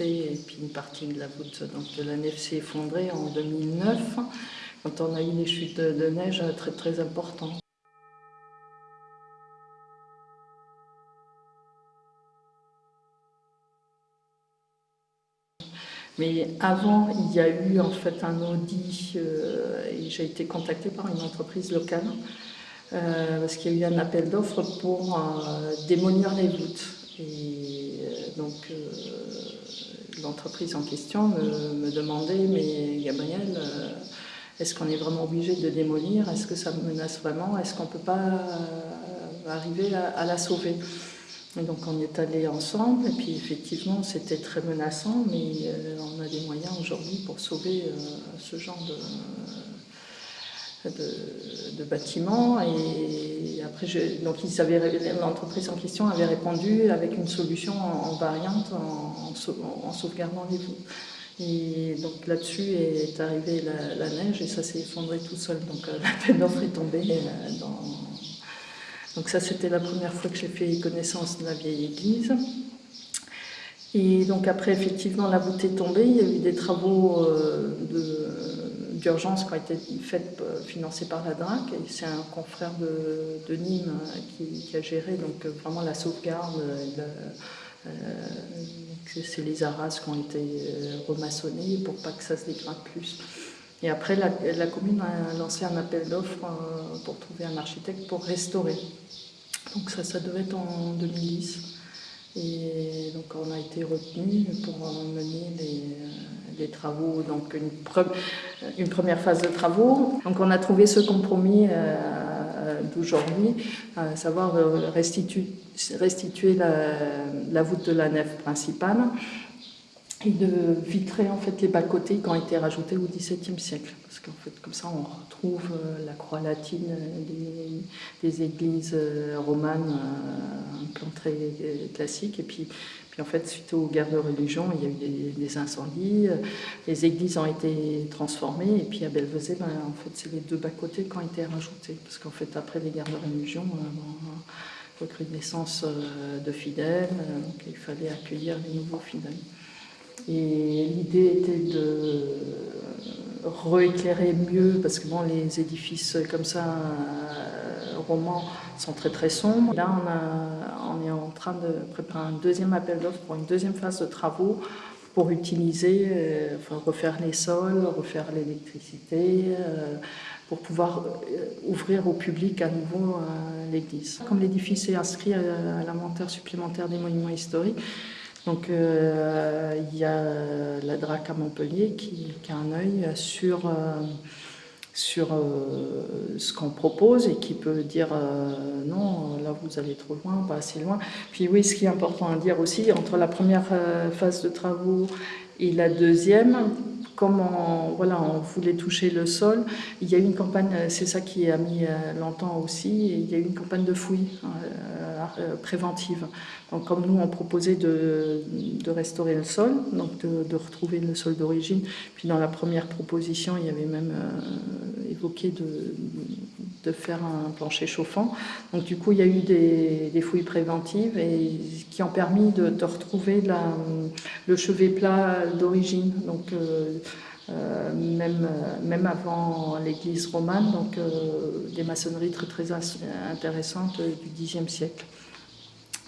et puis une partie de la voûte donc, de la nef s'est effondrée en 2009 quand on a eu des chutes de neige très très importantes. Mais avant, il y a eu en fait un audit euh, et j'ai été contactée par une entreprise locale euh, parce qu'il y a eu un appel d'offres pour euh, démolir les voûtes. Et donc l'entreprise en question me, demandait, mais Gabriel, est-ce qu'on est vraiment obligé de démolir? Est-ce que ça menace vraiment? Est-ce qu'on ne peut pas arriver à la sauver? Donc on est allé ensemble et puis effectivement c'était très menaçant mais euh, on a des moyens aujourd'hui pour sauver euh, ce genre de, de, bâtiments et après donc l'entreprise en question avait répondu avec une solution en, variante en, sauvegardant les voûtes. Et donc là-dessus est arrivée la, neige et ça s'est effondré tout seul. Donc euh, la peine d'offre est tombée dans, donc ça, c'était la première fois que j'ai fait connaissance de la vieille église. Et donc après, effectivement, la voûte est tombée. Il y a eu des travaux euh, d'urgence qui ont été faits, euh, financés par la DRAC. C'est un confrère de, Nîmes euh, qui, a géré donc, vraiment la sauvegarde. c'est les arras qui ont été remaçonnés pour pas que ça se dégrade plus. Et après, la, commune a lancé un appel d'offres euh, pour trouver un architecte pour restaurer. Donc ça, ça devait être en 2010. Et donc on a été retenu pour mener les, les, travaux, donc une, première phase de travaux. Donc on a trouvé ce compromis euh, d'aujourd'hui, à savoir restituer, restituer la, voûte de la nef principale et de vitrer en fait les bas-côtés qui ont été rajoutés au XVIIe siècle. Parce qu'en fait, comme ça, on retrouve euh, la croix latine des, églises euh, romanes, euh, un plan très classique. Et puis, en fait, suite aux guerres de religion, il y a eu des, incendies, les églises ont été transformées. Et puis à Belvezé, ben, en fait, c'est les deux bas-côtés qui ont été rajoutés. Parce qu'en fait, après les guerres de religion, recrudescence de fidèles, donc il fallait accueillir les nouveaux fidèles. Et l'idée était de rééclairer mieux, parce que bon, les édifices comme ça, euh, romans, sont très très sombres. Là, on, est en train de préparer un deuxième appel d'offres pour une deuxième phase de travaux pour utiliser, euh, enfin, refaire les sols, refaire l'électricité, euh, pour pouvoir ouvrir au public à nouveau l'église. Comme l'édifice est inscrit à l'inventaire supplémentaire des monuments historiques, donc euh, il y a la DRAC à Montpellier qui, a un œil sur, euh, sur euh, ce qu'on propose et qui peut dire non, là vous allez trop loin, pas assez loin. Puis oui, ce qui est important à dire aussi, entre la première phase de travaux et la deuxième, comme on, voilà, on voulait toucher le sol, il y a eu une campagne, c'est ça qui a mis longtemps aussi, il y a eu une campagne de fouilles préventive. Donc, comme nous, on proposait de, restaurer le sol, donc de, retrouver le sol d'origine. Puis dans la première proposition, il y avait même euh, évoqué de, faire un plancher chauffant. Donc du coup, il y a eu des, fouilles préventives et, qui ont permis de, retrouver le chevet plat d'origine. Donc euh, euh, même, même avant l'église romane, donc des maçonneries très intéressantes du Xe siècle.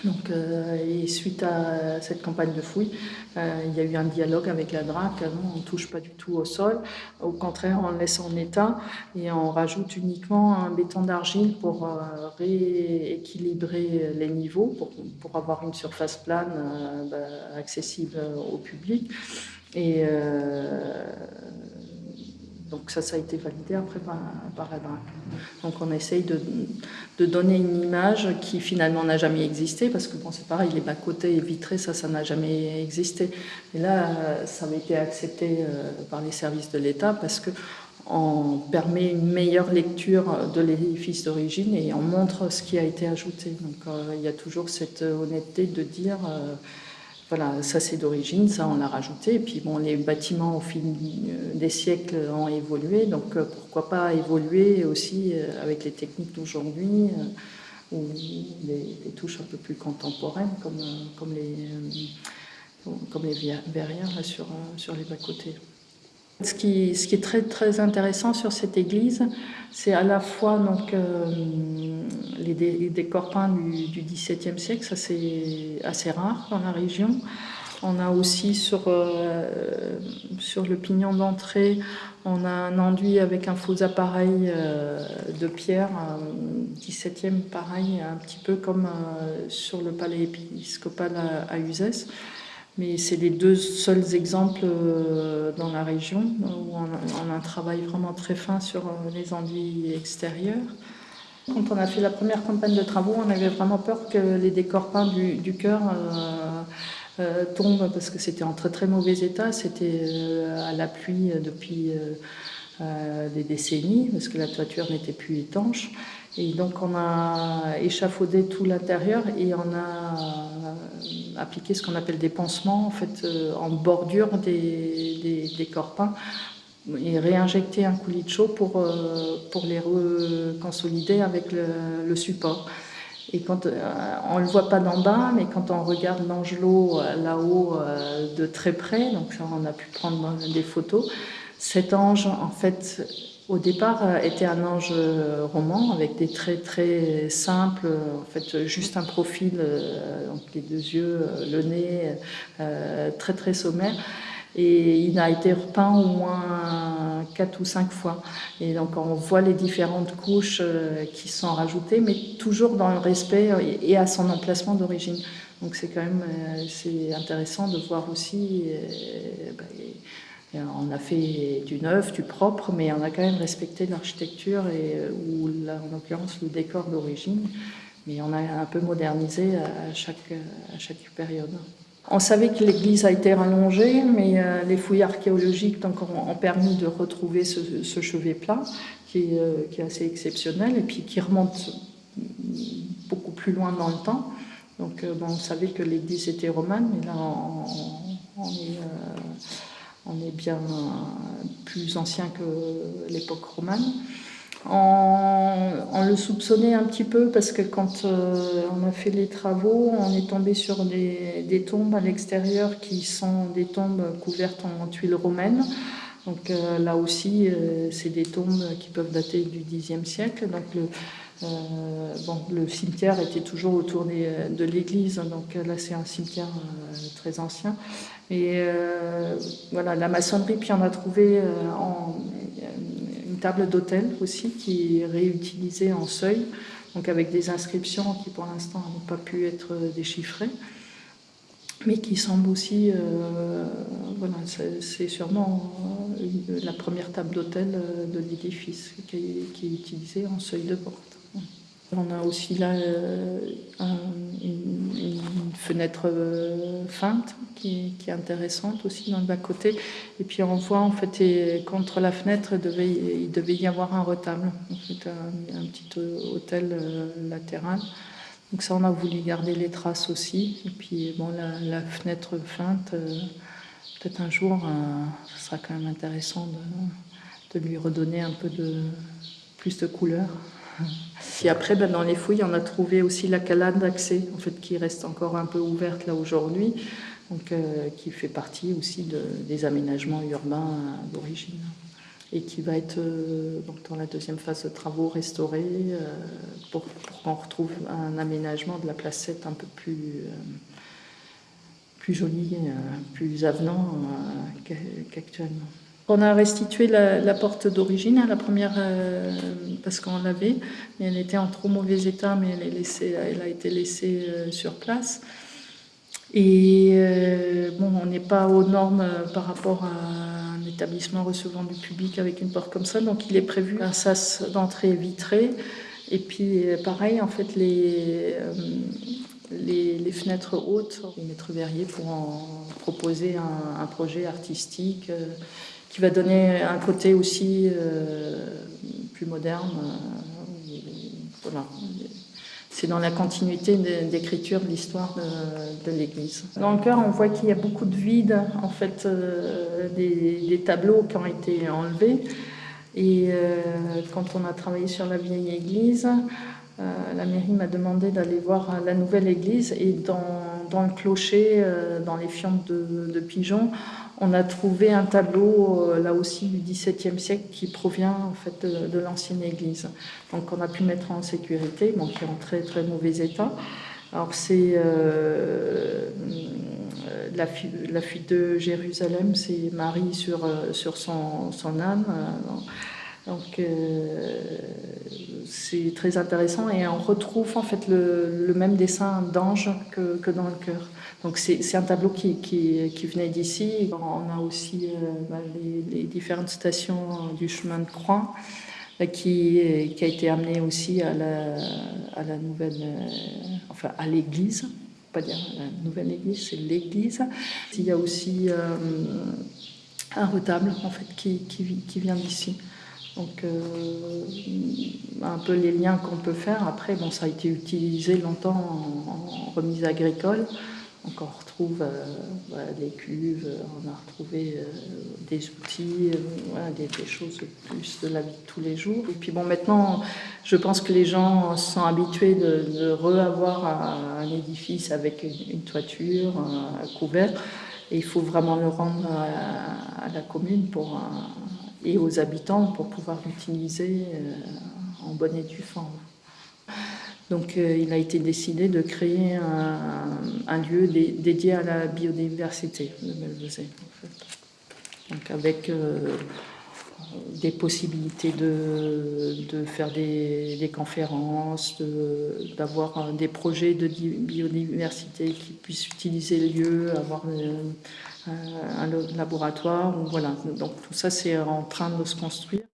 Donc, euh, et suite à cette campagne de fouilles, euh, il y a eu un dialogue avec la DRAC. on ne touche pas du tout au sol. Au contraire, on le laisse en état et on rajoute uniquement un béton d'argile pour euh, rééquilibrer les niveaux, pour, pour, avoir une surface plane bah, accessible au public. Et donc ça, ça a été validé après par, DRAC. Donc on essaye de, donner une image qui finalement n'a jamais existé, parce que bon, c'est pareil, les bas-côtés vitrés, ça, ça n'a jamais existé. Et là, ça avait été accepté euh, par les services de l'État parce que on permet une meilleure lecture de l'édifice d'origine et on montre ce qui a été ajouté. Donc euh, il y a toujours cette honnêteté de dire... Euh, voilà, ça c'est d'origine, ça on l'a rajouté. Et puis bon, les bâtiments au fil des siècles ont évolué, donc euh, pourquoi pas évoluer aussi euh, avec les techniques d'aujourd'hui euh, ou des, touches un peu plus contemporaines comme, comme les, comme les verrières sur, sur les bas-côtés. Ce qui, ce qui, est très, très intéressant sur cette église, c'est à la fois donc, euh, les, décors peints du, XVIIe siècle, ça c'est assez rare dans la région. On a aussi sur, euh, sur le pignon d'entrée, on a un enduit avec un faux appareil euh, de pierre, 17e pareil, un petit peu comme sur le palais épiscopal à, à Uzès. Mais c'est les deux seuls exemples euh, dans la région où on a, un travail vraiment très fin sur euh, les enduits extérieurs. Quand on a fait la première campagne de travaux, on avait vraiment peur que les décors peints du, du chœur euh, tombent parce que c'était en très très mauvais état. C'était à la pluie depuis des décennies parce que la toiture n'était plus étanche. Et donc on a échafaudé tout l'intérieur et on a appliqué ce qu'on appelle des pansements en, fait, euh, en bordure des, des, peints et réinjecter un coulis de chaud pour, euh, pour les reconsolider avec le, support. Et quand, euh, on ne le voit pas d'en bas, mais quand on regarde l'angelot là-haut de très près, donc on a pu prendre des photos, cet ange, en fait, au départ, euh, était un ange euh, roman avec des traits très simples, en fait juste un profil, euh, donc les deux yeux, le nez, très très sommaire. Et il a été repeint au moins quatre ou cinq fois. Et donc on voit les différentes couches qui sont rajoutées, mais toujours dans le respect et à son emplacement d'origine. Donc c'est quand même c'est intéressant de voir aussi. Bah, on a fait du neuf, du propre, mais on a quand même respecté l'architecture et euh, ou en l'occurrence le décor d'origine, mais on a un peu modernisé à chaque, à chaque période. On savait que l'église a été rallongée, mais euh, les fouilles archéologiques donc, ont, permis de retrouver ce, chevet plat qui est, euh, qui est, assez exceptionnel et puis qui remonte beaucoup plus loin dans le temps. Donc bon, on savait que l'église était romane, mais là on, est on est bien plus ancien que l'époque romane. On, le soupçonnait un petit peu parce que quand euh, on a fait les travaux, on est tombé sur des, tombes à l'extérieur qui sont des tombes couvertes en tuiles romaines. Donc euh, là aussi, euh, c'est des tombes qui peuvent dater du Xe siècle. Donc le, le cimetière était toujours autour de l'église, donc là c'est un cimetière très ancien. Et voilà, la maçonnerie, puis on a trouvé une table d'hôtel aussi qui est réutilisée en seuil, donc avec des inscriptions qui pour l'instant n'ont pas pu être déchiffrées, mais qui semble aussi, euh, voilà, c'est sûrement la première table d'hôtel de l'édifice qui, est utilisée en seuil de porte. On a aussi là une, fenêtre feinte qui, est intéressante aussi dans le bas-côté. Et puis on voit en fait, et contre la fenêtre, il devait, y avoir un retable, en fait, un, petit hôtel euh, latéral. Donc ça, on a voulu garder les traces aussi. Et puis bon, la, fenêtre feinte, euh, peut-être un jour, euh, ce sera quand même intéressant de, de lui redonner un peu de plus de couleur. Puis après, ben, dans les fouilles, on a trouvé aussi la calade d'accès, en fait, qui reste encore un peu ouverte là aujourd'hui donc, euh, qui fait partie aussi de, des aménagements urbains d'origine et qui va être euh, donc, dans la deuxième phase de travaux restauré euh, pour, qu'on retrouve un aménagement de la placette un peu plus, plus joli, plus avenant qu'actuellement. On a restitué la, porte d'origine, hein, la première, parce qu'on l'avait, mais elle était en trop mauvais état, mais elle, est laissée, elle a été laissée sur place. Et euh, bon, on n'est pas aux normes euh, par rapport à un établissement recevant du public avec une porte comme ça, donc il est prévu un sas d'entrée vitré. Et puis euh, pareil, en fait, les, fenêtres hautes, les maîtres verriers pourront proposer un, un, projet artistique qui va donner un côté aussi plus moderne. voilà c'est dans la continuité d'écriture de l'histoire de, l'Église. Dans le cœur, on voit qu'il y a beaucoup de vide, en fait, euh, des, tableaux qui ont été enlevés. Et euh, quand on a travaillé sur la vieille église, euh, la mairie m'a demandé d'aller voir la nouvelle église. Et dans dans le clocher, dans les fientes de, de pigeons, on a trouvé un tableau, là aussi du XVIIe siècle, qui provient en fait de, l'ancienne église. Donc on a pu mettre en sécurité, bon, qui est en très très mauvais état. Alors c'est la, la, fuite de Jérusalem, c'est Marie sur, sur son, son âne. Donc euh, c'est très intéressant et on retrouve en fait le, même dessin d'ange que, dans le cœur. Donc c'est un tableau qui, qui, qui venait d'ici. On a aussi euh, bah, les, différentes stations du chemin de croix euh, qui, qui a été amené aussi à la, à la nouvelle, enfin à l'église, pas dire la nouvelle église, c'est l'église. Il y a aussi un retable en fait qui, qui vient d'ici. Donc, euh, un peu les liens qu'on peut faire. Après, bon, ça a été utilisé longtemps en, remise agricole. Donc, on retrouve euh, les cuves, on a retrouvé euh, des outils, des, choses plus de la vie de tous les jours. Et puis, bon, maintenant, je pense que les gens sont habitués de, de un, édifice avec une, toiture, un, couvert. Et il faut vraiment le rendre à, la commune pour un, et aux habitants pour pouvoir l'utiliser euh, en bonne et due forme. Donc euh, il a été décidé de créer un, lieu dédié à la biodiversité de fait. Donc avec euh, des possibilités de, de faire des, des conférences, d'avoir des projets de biodiversité qui puissent utiliser le lieu, avoir un laboratoire. Voilà. Donc tout ça, c'est en train de se construire.